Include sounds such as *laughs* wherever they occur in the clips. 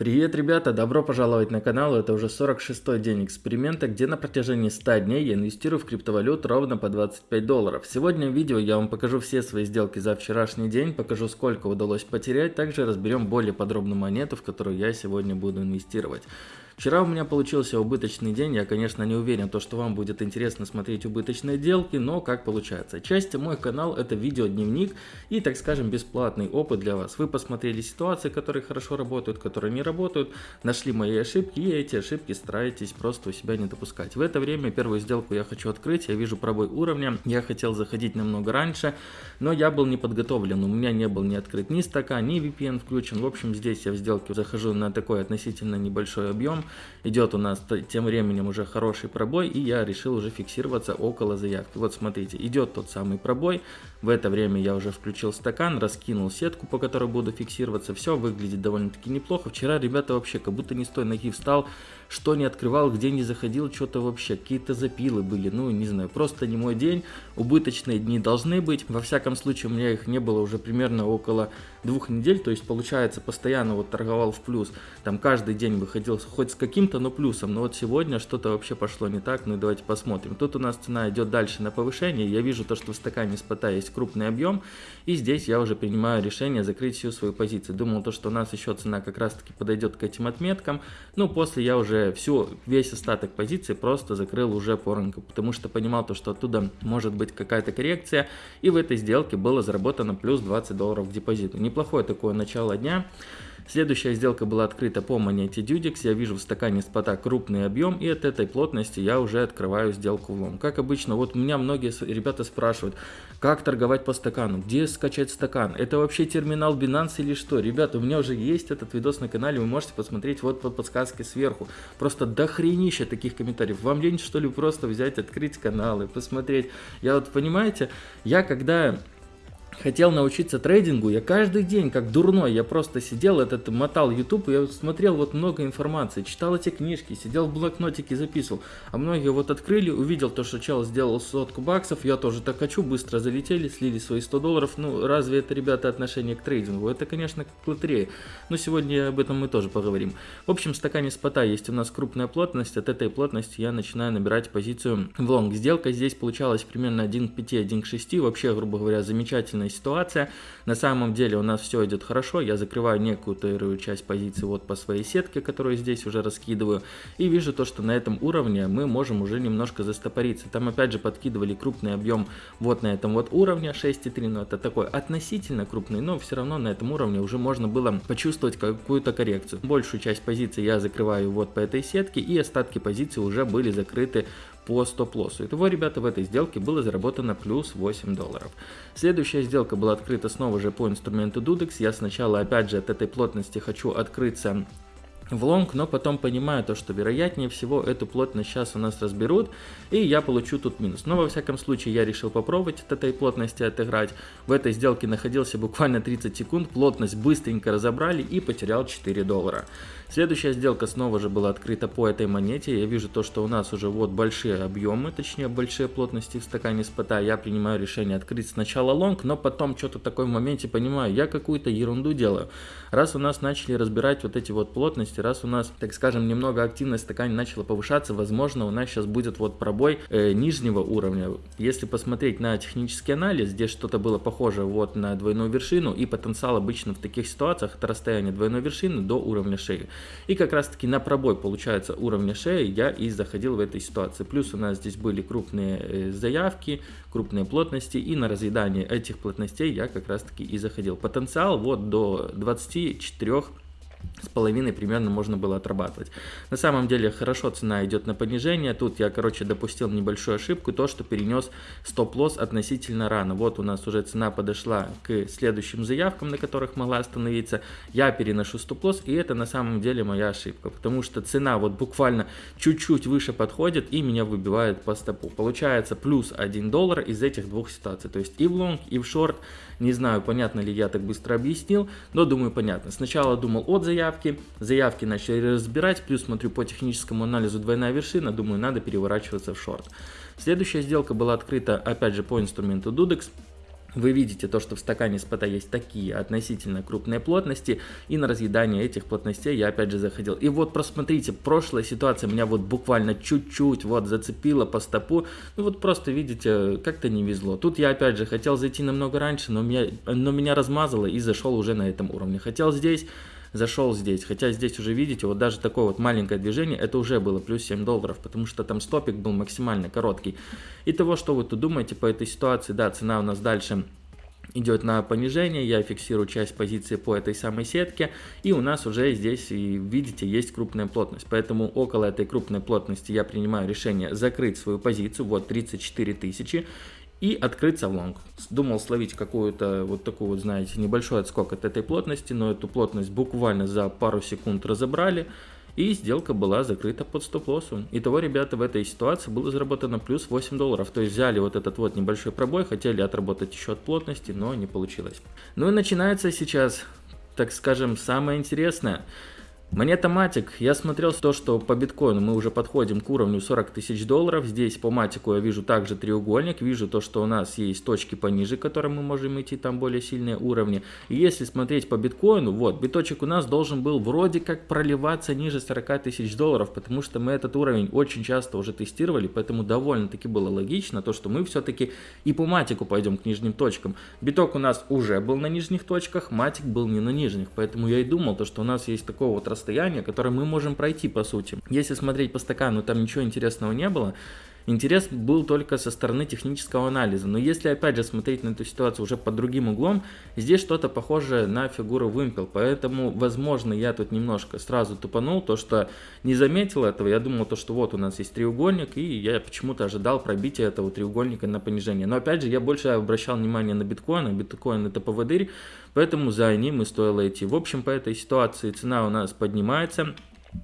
Привет, ребята! Добро пожаловать на канал. Это уже 46-й день эксперимента, где на протяжении 100 дней я инвестирую в криптовалют ровно по 25 долларов. Сегодня в видео я вам покажу все свои сделки за вчерашний день, покажу сколько удалось потерять, также разберем более подробно монету, в которую я сегодня буду инвестировать. Вчера у меня получился убыточный день, я, конечно, не уверен, то, что вам будет интересно смотреть убыточные делки, но как получается. Часть мой канал это видеодневник и, так скажем, бесплатный опыт для вас. Вы посмотрели ситуации, которые хорошо работают, которые не работают, нашли мои ошибки и эти ошибки стараетесь просто у себя не допускать. В это время первую сделку я хочу открыть, я вижу пробой уровня, я хотел заходить намного раньше, но я был не подготовлен, у меня не был ни открыт ни стакан, ни VPN включен. В общем, здесь я в сделке захожу на такой относительно небольшой объем, идет у нас тем временем уже хороший пробой, и я решил уже фиксироваться около заявки. Вот смотрите, идет тот самый пробой, в это время я уже включил стакан, раскинул сетку, по которой буду фиксироваться, все выглядит довольно-таки неплохо. Вчера ребята вообще как будто не с той ноги встал, что не открывал, где не заходил, что-то вообще, какие-то запилы были, ну не знаю, просто не мой день, убыточные дни должны быть, во всяком случае у меня их не было уже примерно около двух недель, то есть получается постоянно вот торговал в плюс, там каждый день выходил хоть с каким-то, но плюсом, но вот сегодня что-то вообще пошло не так, ну и давайте посмотрим. Тут у нас цена идет дальше на повышение, я вижу то, что в стакане спота есть крупный объем, и здесь я уже принимаю решение закрыть всю свою позицию. Думал то, что у нас еще цена как раз таки подойдет к этим отметкам, но после я уже всю, весь остаток позиции просто закрыл уже по рынку, потому что понимал то, что оттуда может быть какая-то коррекция, и в этой сделке было заработано плюс 20 долларов к депозиту неплохое такое начало дня. Следующая сделка была открыта по монете Dudix. Я вижу в стакане спота крупный объем, и от этой плотности я уже открываю сделку в лом. Как обычно, вот меня многие ребята спрашивают, как торговать по стакану, где скачать стакан, это вообще терминал Binance или что? Ребята, у меня уже есть этот видос на канале, вы можете посмотреть вот под подсказкой сверху. Просто дохренища таких комментариев. Вам лень что ли просто взять, открыть канал и посмотреть? Я вот, понимаете, я когда хотел научиться трейдингу, я каждый день, как дурной, я просто сидел, этот мотал YouTube, я смотрел вот много информации, читал эти книжки, сидел в блокнотике, записывал. А многие вот открыли, увидел то, что чел сделал сотку баксов, я тоже так хочу, быстро залетели, слили свои 100 долларов. Ну, разве это, ребята, отношение к трейдингу? Это, конечно, как лотерея. Но сегодня об этом мы тоже поговорим. В общем, в стакане спота есть у нас крупная плотность, от этой плотности я начинаю набирать позицию в лонг. Сделка здесь получалась примерно 1 к 5, 1 к 6, вообще, грубо говоря, замечательная ситуация. На самом деле у нас все идет хорошо, я закрываю некоторую часть позиции вот по своей сетке, которую здесь уже раскидываю, и вижу то, что на этом уровне мы можем уже немножко застопориться. Там опять же подкидывали крупный объем вот на этом вот уровне 6,3, но это такой относительно крупный, но все равно на этом уровне уже можно было почувствовать какую-то коррекцию. Большую часть позиции я закрываю вот по этой сетке, и остатки позиции уже были закрыты по стоп-лоссу. Итого, ребята, в этой сделке было заработано плюс 8 долларов. Следующая сделка была открыта снова же по инструменту Dudex. Я сначала, опять же, от этой плотности хочу открыться в лонг, но потом понимаю то, что вероятнее всего эту плотность сейчас у нас разберут, и я получу тут минус. Но во всяком случае я решил попробовать от этой плотности отыграть. В этой сделке находился буквально 30 секунд, плотность быстренько разобрали и потерял 4 доллара. Следующая сделка снова же была открыта по этой монете. Я вижу то, что у нас уже вот большие объемы, точнее большие плотности в стакане спота. Я принимаю решение открыть сначала лонг, но потом что-то такое в моменте понимаю, я какую-то ерунду делаю. Раз у нас начали разбирать вот эти вот плотности, раз у нас, так скажем, немного активность в стакане начала повышаться, возможно у нас сейчас будет вот пробой э, нижнего уровня. Если посмотреть на технический анализ, здесь что-то было похоже вот на двойную вершину и потенциал обычно в таких ситуациях это расстояние двойной вершины до уровня шеи. И как раз таки на пробой, получается, уровня шеи я и заходил в этой ситуации. Плюс у нас здесь были крупные э, заявки, крупные плотности, и на разъедание этих плотностей я как раз таки и заходил. Потенциал вот до 24 с половиной примерно можно было отрабатывать. На самом деле хорошо цена идет на понижение. Тут я, короче, допустил небольшую ошибку, то, что перенес стоп-лосс относительно рано. Вот у нас уже цена подошла к следующим заявкам, на которых могла остановиться. Я переношу стоп-лосс, и это на самом деле моя ошибка, потому что цена вот буквально чуть-чуть выше подходит и меня выбивает по стопу. Получается плюс 1 доллар из этих двух ситуаций, то есть и в лонг, и в шорт. Не знаю, понятно ли я так быстро объяснил, но думаю понятно. Сначала думал от заявки, заявки начали разбирать, плюс смотрю по техническому анализу двойная вершина, думаю надо переворачиваться в шорт. Следующая сделка была открыта опять же по инструменту Dudex. вы видите то, что в стакане спота есть такие относительно крупные плотности, и на разъедание этих плотностей я опять же заходил. И вот просмотрите, прошлая ситуация меня вот буквально чуть-чуть вот зацепила по стопу, ну вот просто видите, как-то не везло. Тут я опять же хотел зайти намного раньше, но меня, но меня размазало и зашел уже на этом уровне. Хотел здесь зашел здесь. Хотя здесь уже видите, вот даже такое вот маленькое движение, это уже было плюс 7 долларов, потому что там стопик был максимально короткий. И того, что вы тут думаете по этой ситуации, да, цена у нас дальше идет на понижение, я фиксирую часть позиции по этой самой сетке, и у нас уже здесь, и видите, есть крупная плотность, поэтому около этой крупной плотности я принимаю решение закрыть свою позицию, вот 34 тысячи, и открыться в лонг. Думал словить какую-то вот такую вот, знаете, небольшой отскок от этой плотности, но эту плотность буквально за пару секунд разобрали, и сделка была закрыта под стоп-лоссом. Итого, ребята, в этой ситуации было заработано плюс 8 долларов. То есть взяли вот этот вот небольшой пробой, хотели отработать еще от плотности, но не получилось. Ну и начинается сейчас, так скажем, самое интересное – Монета Матик, я смотрел то, что по биткоину мы уже подходим к уровню 40 тысяч долларов. Здесь по Матику я вижу также треугольник, вижу то, что у нас есть точки пониже, к которым мы можем идти, там более сильные уровни. И если смотреть по биткоину, вот, биточек у нас должен был вроде как проливаться ниже 40 тысяч долларов, потому что мы этот уровень очень часто уже тестировали, поэтому довольно-таки было логично то, что мы все-таки и по Матику пойдем к нижним точкам. Биток у нас уже был на нижних точках, Матик был не на нижних, поэтому я и думал, то, что у нас есть такого вот расстояние, которое мы можем пройти по сути. Если смотреть по стакану, там ничего интересного не было. Интерес был только со стороны технического анализа. Но если опять же смотреть на эту ситуацию уже под другим углом, здесь что-то похожее на фигуру вымпел. Поэтому, возможно, я тут немножко сразу тупанул, то что не заметил этого. Я думал, то, что вот у нас есть треугольник, и я почему-то ожидал пробития этого треугольника на понижение. Но опять же, я больше обращал внимание на биткоин, а биткоин это поводырь, поэтому за ним и стоило идти. В общем, по этой ситуации цена у нас поднимается.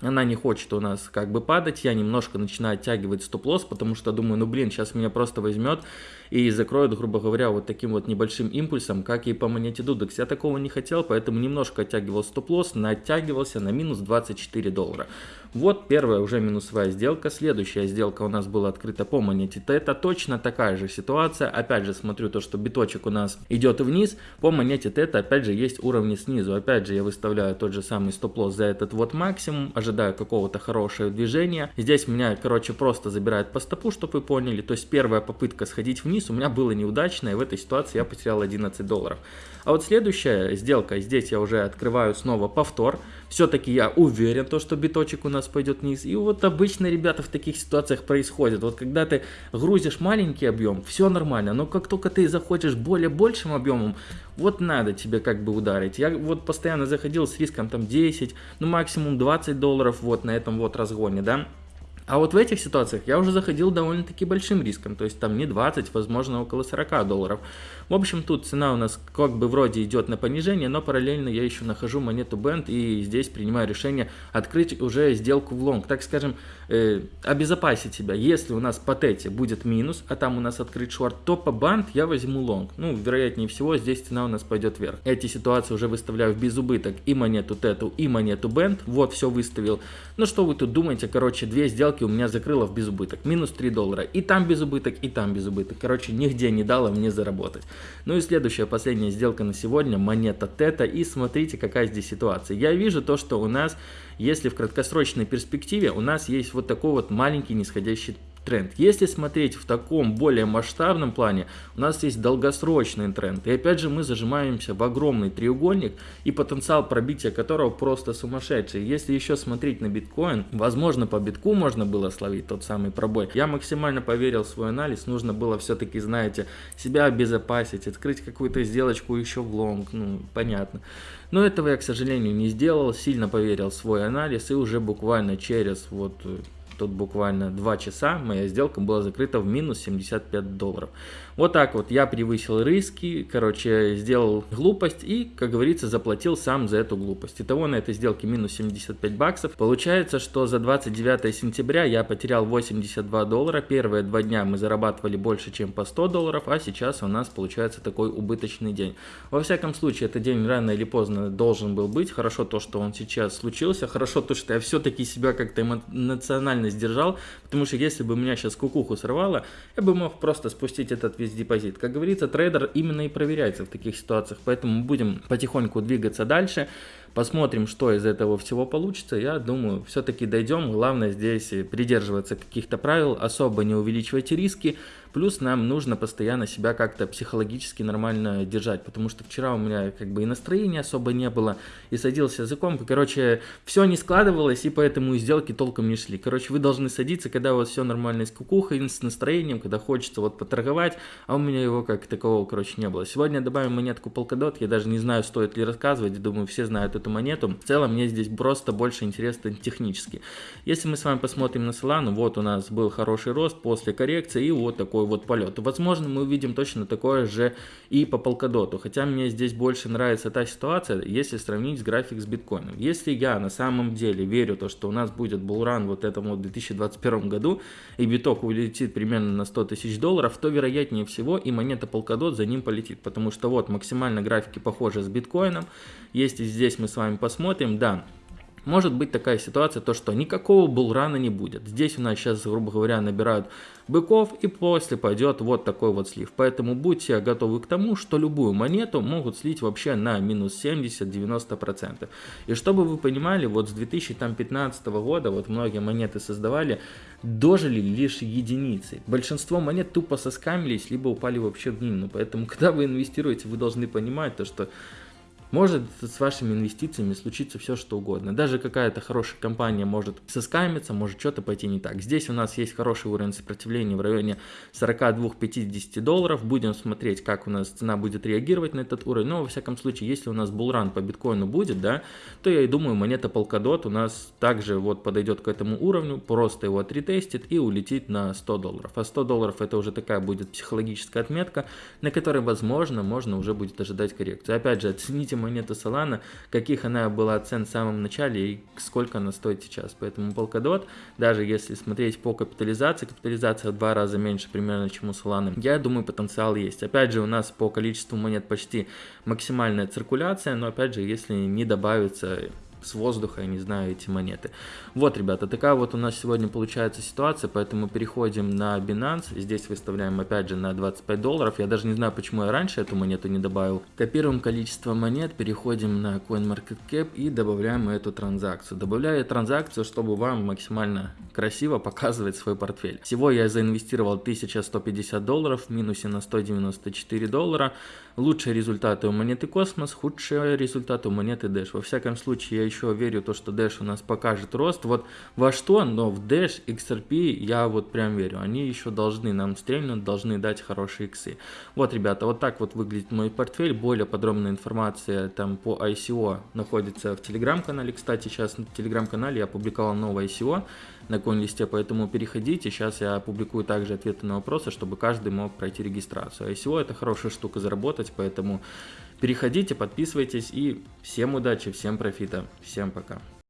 Она не хочет у нас как бы падать, я немножко начинаю оттягивать стоп-лосс, потому что думаю, ну блин, сейчас меня просто возьмет и закроет, грубо говоря, вот таким вот небольшим импульсом, как и по монете Dudex. Я такого не хотел, поэтому немножко оттягивал стоп-лосс, оттягивался на минус 24 доллара. Вот первая уже минусовая сделка. Следующая сделка у нас была открыта по монете Тета. Точно такая же ситуация. Опять же смотрю то, что биточек у нас идет вниз. По монете Тета опять же есть уровни снизу. Опять же я выставляю тот же самый стоп-лосс за этот вот максимум. Ожидаю какого-то хорошего движения. Здесь меня, короче, просто забирает по стопу, чтобы вы поняли. То есть первая попытка сходить вниз у меня была неудачная. И в этой ситуации я потерял 11 долларов. А вот следующая сделка, здесь я уже открываю снова повтор. Все-таки я уверен, то, что биточек у нас пойдет вниз. И вот обычно, ребята, в таких ситуациях происходит. Вот когда ты грузишь маленький объем, все нормально. Но как только ты заходишь более большим объемом, вот надо тебе как бы ударить. Я вот постоянно заходил с риском там 10, ну максимум 20 долларов вот на этом вот разгоне, да. А вот в этих ситуациях я уже заходил довольно-таки большим риском, то есть там не 20, возможно около 40 долларов. В общем, тут цена у нас как бы вроде идет на понижение, но параллельно я еще нахожу монету Band и здесь принимаю решение открыть уже сделку в лонг, так скажем, э, обезопасить себя. Если у нас по тете будет минус, а там у нас открыт шорт, то по Band я возьму лонг. Ну, вероятнее всего, здесь цена у нас пойдет вверх. Эти ситуации уже выставляю в безубыток и монету тету, и монету Band. Вот, все выставил. Ну, что вы тут думаете, короче, две сделки у меня закрыло в безубыток. Минус 3 доллара. И там безубыток, и там безубыток. Короче, нигде не дало мне заработать. Ну и следующая, последняя сделка на сегодня. Монета Тета. И смотрите, какая здесь ситуация. Я вижу то, что у нас, если в краткосрочной перспективе, у нас есть вот такой вот маленький нисходящий тренд. Если смотреть в таком более масштабном плане, у нас есть долгосрочный тренд. И опять же мы зажимаемся в огромный треугольник и потенциал пробития которого просто сумасшедший. Если еще смотреть на биткоин, возможно по битку можно было словить тот самый пробой. Я максимально поверил в свой анализ, нужно было все-таки, знаете, себя обезопасить, открыть какую-то сделочку еще в лонг, ну понятно. Но этого я, к сожалению, не сделал, сильно поверил в свой анализ и уже буквально через вот Тут буквально 2 часа моя сделка была закрыта в минус 75 долларов. Вот так вот я превысил риски, короче, сделал глупость и, как говорится, заплатил сам за эту глупость. Итого на этой сделке минус 75 баксов. Получается, что за 29 сентября я потерял 82 доллара. Первые два дня мы зарабатывали больше, чем по 100 долларов, а сейчас у нас получается такой убыточный день. Во всяком случае, этот день рано или поздно должен был быть. Хорошо то, что он сейчас случился. Хорошо то, что я все-таки себя как-то эмоционально ценность держал, потому что если бы меня сейчас кукуху сорвало, я бы мог просто спустить этот весь депозит. Как говорится, трейдер именно и проверяется в таких ситуациях, поэтому мы будем потихоньку двигаться дальше. Посмотрим, что из этого всего получится. Я думаю, все-таки дойдем. Главное здесь придерживаться каких-то правил, особо не увеличивать риски. Плюс нам нужно постоянно себя как-то психологически нормально держать, потому что вчера у меня как бы и настроения особо не было, и садился языком, короче, все не складывалось, и поэтому и сделки толком не шли. Короче, вы должны садиться, когда у вас все нормально с кукухой, с настроением, когда хочется вот поторговать, а у меня его как такового, короче, не было. Сегодня добавим монетку Polkadot, я даже не знаю, стоит ли рассказывать, думаю, все знают эту монету. В целом, мне здесь просто больше интересно технически. Если мы с вами посмотрим на Solana, вот у нас был хороший рост после коррекции, и вот такой вот полет. Возможно, мы увидим точно такое же и по полкадоту. Хотя мне здесь больше нравится та ситуация, если сравнить график с биткоином. Если я на самом деле верю, то, что у нас будет булран вот этому 2021 году, и биток улетит примерно на 100 тысяч долларов, то вероятнее всего и монета полкадот за ним полетит. Потому что вот максимально графики похожи с биткоином. Если здесь мы с вами посмотрим, да, может быть такая ситуация, то что никакого булрана не будет. Здесь у нас сейчас, грубо говоря, набирают быков и после пойдет вот такой вот слив. Поэтому будьте готовы к тому, что любую монету могут слить вообще на минус 70-90%. И чтобы вы понимали, вот с 2015 года вот многие монеты создавали, дожили лишь единицы. Большинство монет тупо соскамились, либо упали вообще в минус. Поэтому, *laughs* когда вы инвестируете, вы должны понимать то, что может с вашими инвестициями случиться все что угодно. Даже какая-то хорошая компания может соскамиться, может что-то пойти не так. Здесь у нас есть хороший уровень сопротивления в районе 42-50 долларов. Будем смотреть, как у нас цена будет реагировать на этот уровень. Но во всяком случае, если у нас булран по биткоину будет, да, то я и думаю, монета Polkadot у нас также вот подойдет к этому уровню, просто его отретестит и улетит на 100 долларов. А 100 долларов это уже такая будет психологическая отметка, на которой, возможно, можно уже будет ожидать коррекцию. Опять же, оцените монету Solana, каких она была цен в самом начале и сколько она стоит сейчас. Поэтому Polkadot, даже если смотреть по капитализации, капитализация в два раза меньше примерно, чем у Solana, я думаю, потенциал есть. Опять же, у нас по количеству монет почти максимальная циркуляция, но опять же, если не добавится с воздуха, я не знаю, эти монеты. Вот, ребята, такая вот у нас сегодня получается ситуация, поэтому переходим на Binance. Здесь выставляем опять же на 25 долларов. Я даже не знаю, почему я раньше эту монету не добавил. Копируем количество монет, переходим на CoinMarketCap и добавляем эту транзакцию. Добавляю транзакцию, чтобы вам максимально красиво показывать свой портфель. Всего я заинвестировал 1150 долларов в минусе на 194 доллара. Лучшие результаты у монеты Космос, худшие результаты у монеты Dash. Во всяком случае, я еще верю то, что Dash у нас покажет рост. Вот во что, но в Dash, XRP я вот прям верю. Они еще должны нам стрельнуть, должны дать хорошие иксы. Вот, ребята, вот так вот выглядит мой портфель. Более подробная информация там по ICO находится в телеграм-канале. Кстати, сейчас в телеграм-канале я опубликовал новое ICO на коин-листе, поэтому переходите. Сейчас я опубликую также ответы на вопросы, чтобы каждый мог пройти регистрацию. ICO это хорошая штука заработать, поэтому переходите, подписывайтесь и всем удачи, всем профита, всем пока.